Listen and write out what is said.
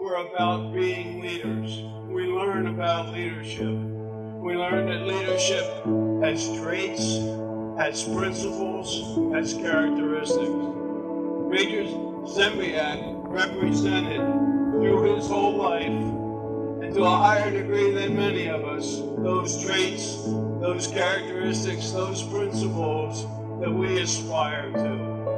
were about being leaders. We learn about leadership. We learn that leadership has traits, has principles, has characteristics. Major Zembiec represented through his whole life, and to a higher degree than many of us, those traits, those characteristics, those principles that we aspire to.